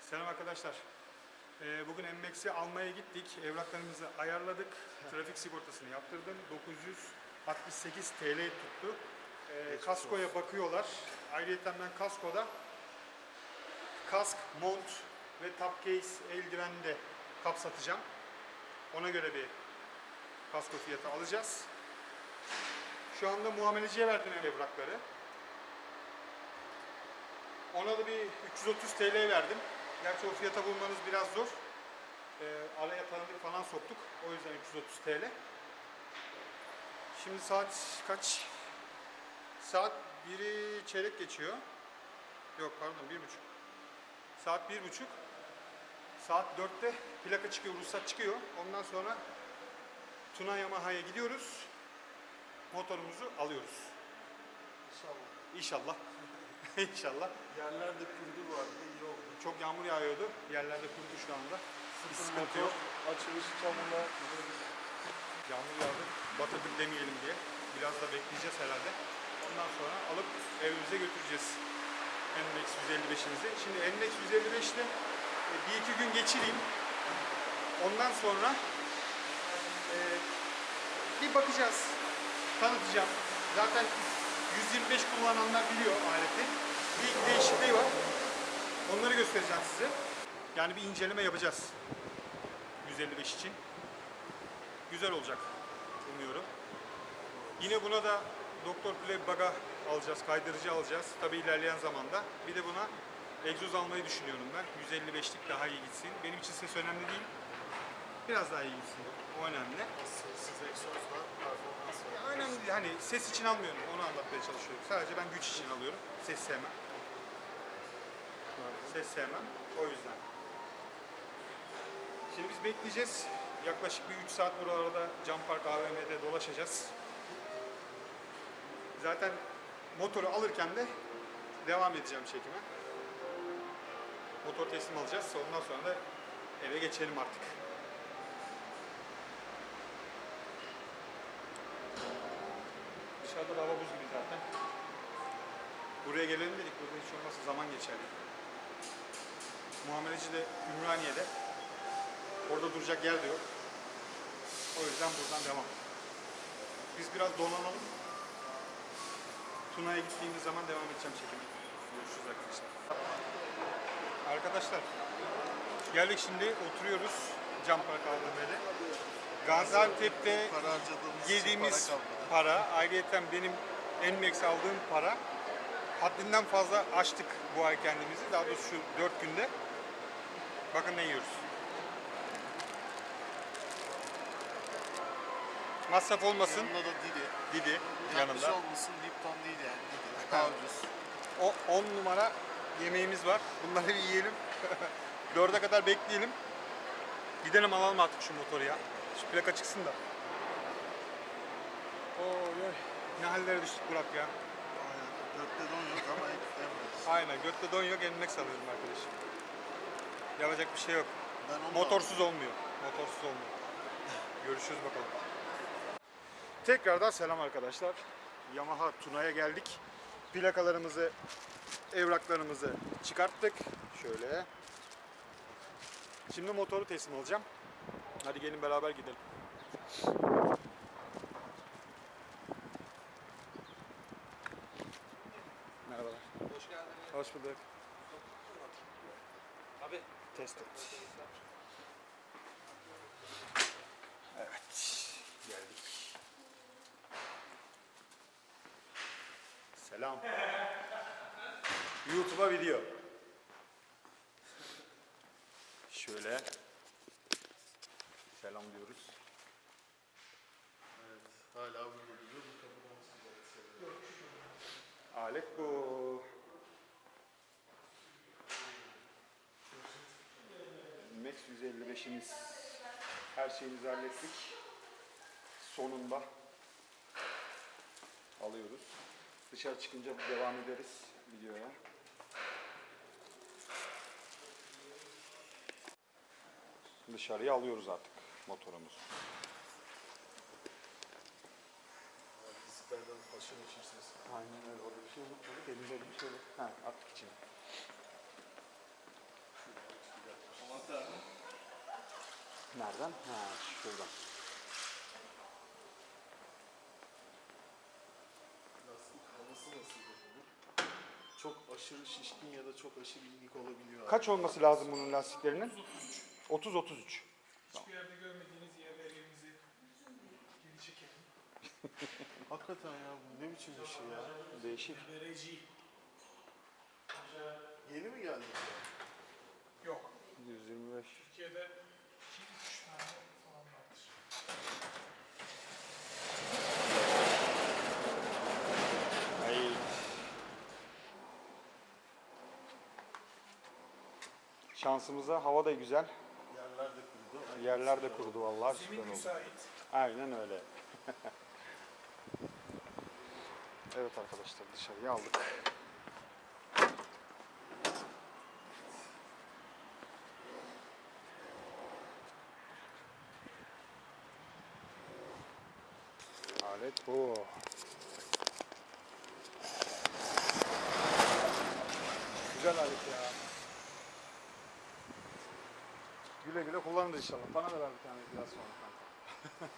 Selam arkadaşlar. Ee, Bugün MMX'i almaya gittik. Evraklarımızı ayarladık. Trafik sigortasını yaptırdım. 968 TL tuttu. Ee, kaskoya bakıyorlar. Ayrıca ben kaskoda kask, mont ve top case eldiven de kapsatacağım. Ona göre bir kasko fiyatı alacağız. Şu anda muameleciye verdim evrakları. Ona da bir 330 TL verdim. Gerçi o fiyata bulmanız biraz zor. Ee, araya tanıdık falan soktuk. O yüzden 330 TL. Şimdi saat kaç? Saat 1'i çeyrek geçiyor. Yok pardon 1.30. Saat 1.30. Saat 4'te plaka çıkıyor, ruhsat çıkıyor. Ondan sonra Tuna Yamaha'ya gidiyoruz. Motorumuzu alıyoruz. İnşallah. İnşallah. İnşallah. Yerlerde kurdu vardı, iyi oldu. Çok yağmur yağıyordu. Yerlerde kurudu şu anda. Bir sıkıntı yok. açılış çamurla Yağmur yağdı. Batırdık demeyelim diye. Biraz da bekleyeceğiz herhalde. Ondan sonra alıp evimize götüreceğiz. NMAX 155'imizi. Şimdi NMAX 155'te e, bir iki gün geçireyim. Ondan sonra e, bir bakacağız. Tanıtacağım. Zaten 125 kullananlar biliyor aleti. Bir değişikliği var. Onları göstereceğim size. Yani bir inceleme yapacağız. 155 için. Güzel olacak umuyorum. Yine buna da Doktor Play Baga alacağız, kaydırıcı alacağız. Tabii ilerleyen zamanda. Bir de buna egzoz almayı düşünüyorum ben. 155'lik daha iyi gitsin. Benim için ses önemli değil. Biraz daha iyi gitsin. O önemli. sessiz egzozla performans önemli değil. Hani ses için almıyorum. Onu anlatmaya çalışıyorum. Sadece ben güç için alıyorum. Ses sevmem. Ses sevmem. O yüzden. Şimdi biz bekleyeceğiz. Yaklaşık bir 3 saat buralarda Cam Park AVM'de dolaşacağız. Zaten motoru alırken de devam edeceğim çekime. Motor teslim alacağız. Ondan sonra da eve geçelim artık. Dışarıda da hava buz gibi zaten. Buraya gelelim dedik. Burada hiç olmazsa zaman geçer. Muameleci de Ümraniye'de. Orada duracak yer de yok. O yüzden buradan devam. Biz biraz donanalım. Tuna'ya gittiğimiz zaman devam edeceğim çekime. Görüşürüz arkadaşlar. Arkadaşlar geldik şimdi oturuyoruz Cam Park AVM'de. Gaziantep'te Para yediğimiz para para, ayrıyeten benim Nmax aldığım para haddinden fazla açtık bu ay kendimizi. Daha doğrusu şu 4 günde. Bakın ne yiyoruz. Masraf olmasın. Yanında da Didi. Didi Yanlış yanında. olmasın Lipton değil yani Didi. Daha ucuz. O 10 numara yemeğimiz var. Bunları bir yiyelim. 4'e kadar bekleyelim. Gidelim alalım artık şu motoru ya. Şu plaka çıksın da. Oy oy. Ne hallere düştük Burak ya. Aynen. Dörtte don yok ama. Aynen götte don yok enmek sanıyorum arkadaşım. Yapacak bir şey yok. Ben onu Motorsuz olmuyor. Motorsuz olmuyor. Görüşürüz bakalım. Tekrardan selam arkadaşlar. Yamaha Tuna'ya geldik. Plakalarımızı, evraklarımızı çıkarttık. Şöyle. Şimdi motoru teslim alacağım. Hadi gelin beraber gidelim. Merhabalar. Hoş geldiniz. Hoş bulduk. Test et. Evet. Geldik. Selam. YouTube'a video. Şöyle. Selam diyoruz. Evet. Hala bu bölümü bu kapıdan. Alet bu. Max 155'imiz her şeyimizi hallettik. Sonunda alıyoruz. Dışarı çıkınca devam ederiz videoya. Dışarıya alıyoruz artık motorumuzu. Aynen öyle. Orada bir şey yok. Elinde bir şey yok. Ha, Nereden? Ha şuradan. Lastik havası nasıl bunun? Çok aşırı şişkin ya da çok aşırı inik olabiliyor. abi. Kaç olması lazım bunun lastiklerinin? 30-33. Hiçbir yerde görmediğiniz yerlerimizi geri çekelim. Hakikaten ya bu ne biçim bir şey ya. Değişik. Vereci. Yeni mi geldi? Yok. 125. Türkiye'de 2-3 tane falan vardır. Ay. Şansımıza hava da güzel. Yerler de kurudu. Yerler de kurudu vallahi süper Zemin oldu. müsait. Aynen öyle. evet arkadaşlar dışarıya aldık. Alet bu. Güzel alet ya. Güle kullanırız inşallah. Bana da ver bir tane biraz sonra kanka.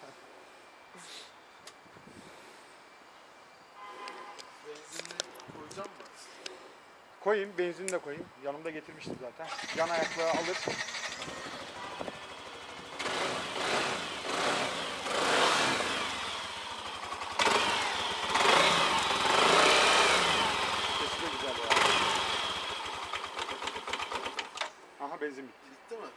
Benzinli koyacağım mı? Koyayım, benzin de koyayım. Yanımda getirmiştim zaten. Yan ayaklığı alır. Sesi de güzel ya. Aha benzin bitti. Bitti mi?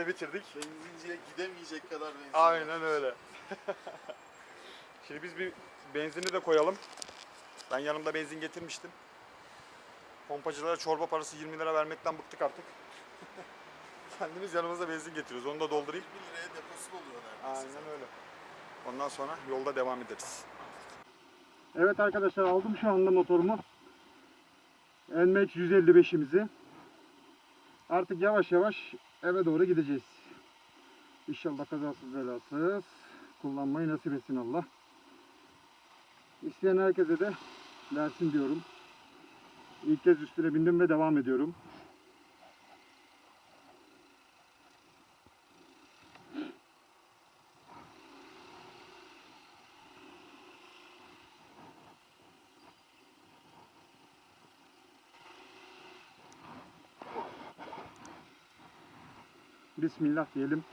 Benzini de bitirdik. Benzinciye gidemeyecek kadar benzin. Aynen öyle. Şimdi biz bir benzini de koyalım. Ben yanımda benzin getirmiştim. Pompacılara çorba parası 20 lira vermekten bıktık artık. Kendimiz yanımızda benzin getiriyoruz. Onu da doldurayım. 1 liraya deposu oluyor neredeyse. Aynen öyle. Ondan sonra yolda devam ederiz. Evet arkadaşlar aldım şu anda motorumu. NMAX 155'imizi. Artık yavaş yavaş eve doğru gideceğiz. İnşallah kazasız belasız kullanmayı nasip etsin Allah. İsteyen herkese de versin diyorum. İlk kez üstüne bindim ve devam ediyorum. Bismillah diyelim.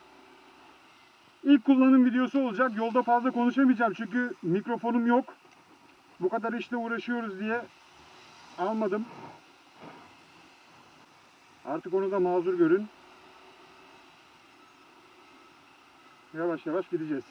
İlk kullanım videosu olacak. Yolda fazla konuşamayacağım çünkü mikrofonum yok. Bu kadar işte uğraşıyoruz diye almadım. Artık onu da mazur görün. Yavaş yavaş gideceğiz.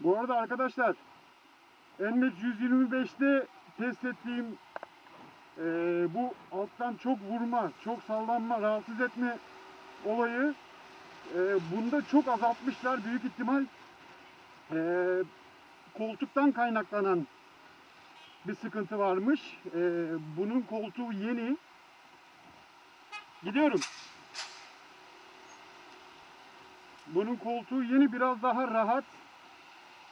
Bu arada arkadaşlar NMAX 125'te test ettiğim eee, bu alttan çok vurma, çok sallanma, rahatsız etme olayı eee, bunda çok azaltmışlar büyük ihtimal. Eee, koltuktan kaynaklanan bir sıkıntı varmış. Ee, bunun koltuğu yeni. Gidiyorum. Bunun koltuğu yeni biraz daha rahat.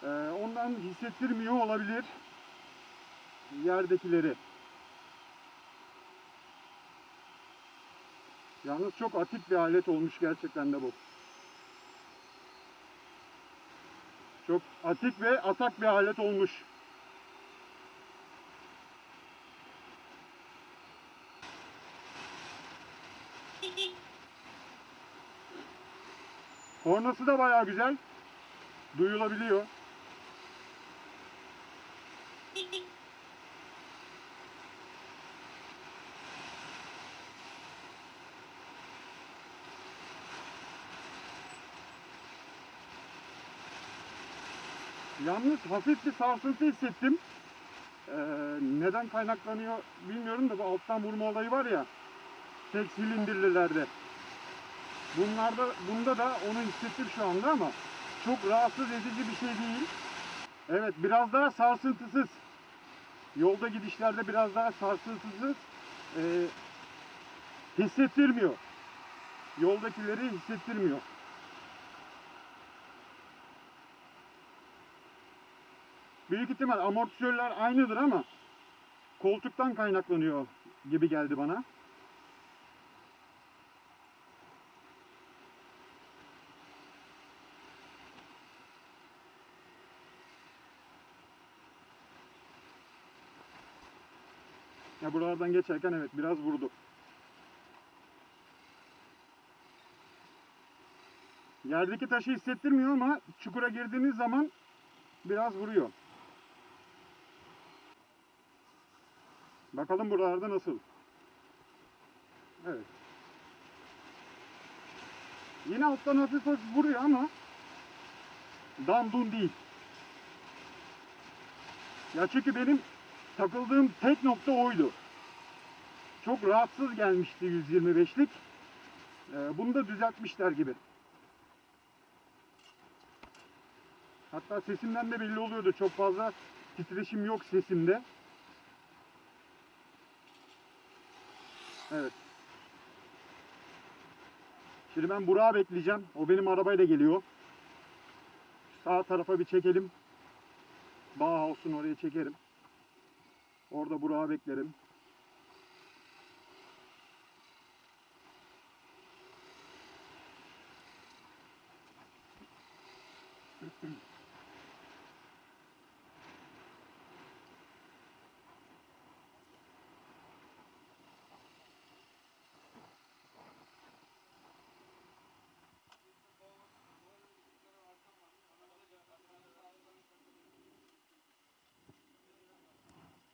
Ee, ondan hissettirmiyor olabilir yerdekileri. Yalnız çok atik bir alet olmuş gerçekten de bu. Çok atik ve atak bir alet olmuş. Kornası da bayağı güzel. Duyulabiliyor. Yalnız hafif bir sarsıntı hissettim. Ee, neden kaynaklanıyor bilmiyorum da bu alttan vurma olayı var ya. Tek silindirlilerde. Bunlarda, bunda da onu hissettim şu anda ama çok rahatsız edici bir şey değil. Evet biraz daha sarsıntısız. Yolda gidişlerde biraz daha sarsıntısız ee, hissettirmiyor. Yoldakileri hissettirmiyor. Büyük ihtimal amortisörler aynıdır ama koltuktan kaynaklanıyor gibi geldi bana. Ya buralardan geçerken evet biraz vurdu. Yerdeki taşı hissettirmiyor ama çukura girdiğiniz zaman biraz vuruyor. Bakalım buralarda nasıl. Evet. Yine alttan hafif hafif vuruyor ama dandun değil. Ya çünkü benim takıldığım tek nokta oydu. Çok rahatsız gelmişti 125'lik. Ee, bunu da düzeltmişler gibi. Hatta sesimden de belli oluyordu. Çok fazla titreşim yok sesimde. Evet. Şimdi ben Burak'ı bekleyeceğim. O benim arabayla geliyor. Sağ tarafa bir çekelim. Bauhaus'un oraya çekerim. Orada Burak'ı beklerim.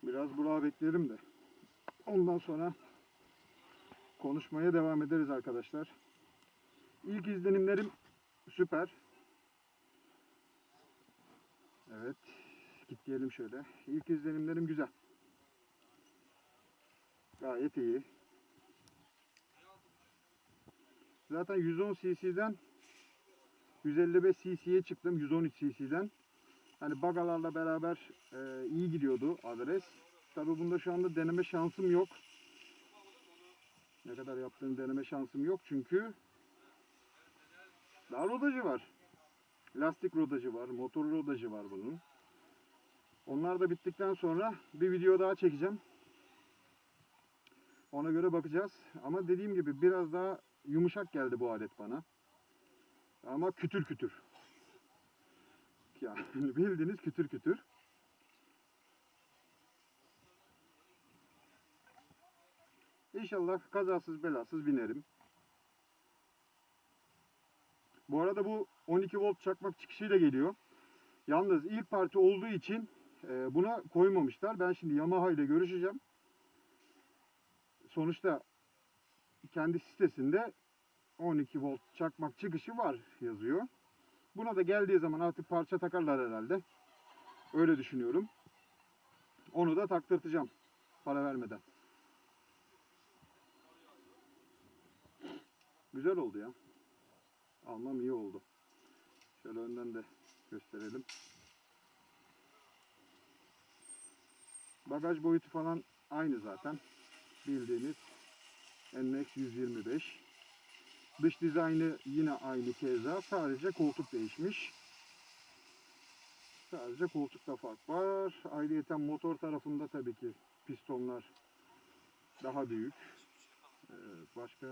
Biraz Burak'ı bekleyelim de. Ondan sonra konuşmaya devam ederiz arkadaşlar. İlk izlenimlerim süper. Evet. Git diyelim şöyle. İlk izlenimlerim güzel. Gayet iyi. Zaten 110 cc'den 155 cc'ye çıktım. 113 cc'den. Hani bagalarla beraber e, iyi gidiyordu adres. Tabi bunda şu anda deneme şansım yok. Ne kadar yaptığım deneme şansım yok çünkü daha rodajı var. Lastik rodajı var, motor rodajı var bunun. Onlar da bittikten sonra bir video daha çekeceğim. Ona göre bakacağız. Ama dediğim gibi biraz daha yumuşak geldi bu alet bana. Ama kütür kütür. Yani bildiğiniz kütür kütür. İnşallah kazasız belasız binerim. Bu arada bu 12 volt çakmak çıkışıyla geliyor. Yalnız ilk parti olduğu için e, buna koymamışlar. Ben şimdi Yamaha ile görüşeceğim. Sonuçta kendi sitesinde 12 volt çakmak çıkışı var yazıyor. Buna da geldiği zaman artık parça takarlar herhalde. Öyle düşünüyorum. Onu da taktırtacağım para vermeden. Güzel oldu ya. Almam iyi oldu. Şöyle önden de gösterelim. Bagaj boyutu falan aynı zaten. Bildiğiniz NX 125. Dış dizaynı yine aynı keza. Sadece koltuk değişmiş. Sadece koltukta fark var. Ayrıyeten motor tarafında tabii ki pistonlar daha büyük. Ee, başka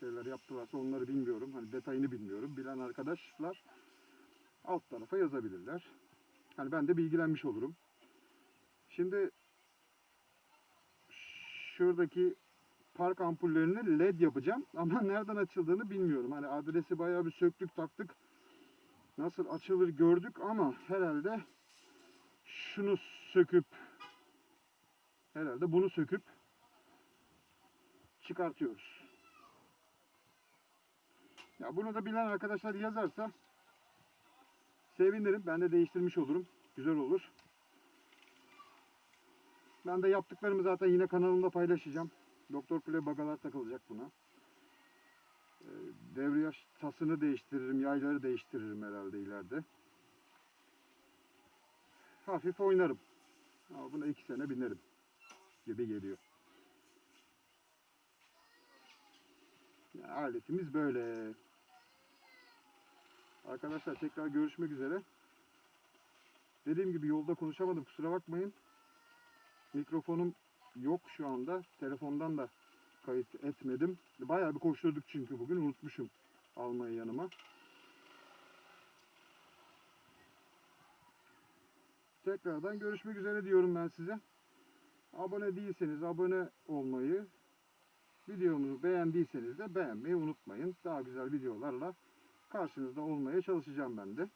şeyler yaptılarsa onları bilmiyorum. Hani detayını bilmiyorum. Bilen arkadaşlar alt tarafa yazabilirler. Hani ben de bilgilenmiş olurum. Şimdi şuradaki park ampullerini led yapacağım ama nereden açıldığını bilmiyorum. Hani adresi bayağı bir söktük taktık. Nasıl açılır gördük ama herhalde şunu söküp herhalde bunu söküp çıkartıyoruz. Ya bunu da bilen arkadaşlar yazarsa sevinirim. Ben de değiştirmiş olurum. Güzel olur. Ben de yaptıklarımı zaten yine kanalımda paylaşacağım. Doktor Play bagalar takılacak buna. Ee, Devriyaj tasını değiştiririm, yayları değiştiririm herhalde ileride. Hafif oynarım. Ama buna iki sene binerim gibi geliyor. Ya, aletimiz böyle. Arkadaşlar tekrar görüşmek üzere. Dediğim gibi yolda konuşamadım kusura bakmayın. Mikrofonum yok şu anda. Telefondan da kayıt etmedim. Bayağı bir koşturduk çünkü bugün unutmuşum almayı yanıma. Tekrardan görüşmek üzere diyorum ben size. Abone değilseniz abone olmayı, videomuzu beğendiyseniz de beğenmeyi unutmayın. Daha güzel videolarla karşınızda olmaya çalışacağım ben de.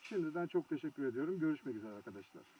Şimdiden çok teşekkür ediyorum. Görüşmek üzere arkadaşlar.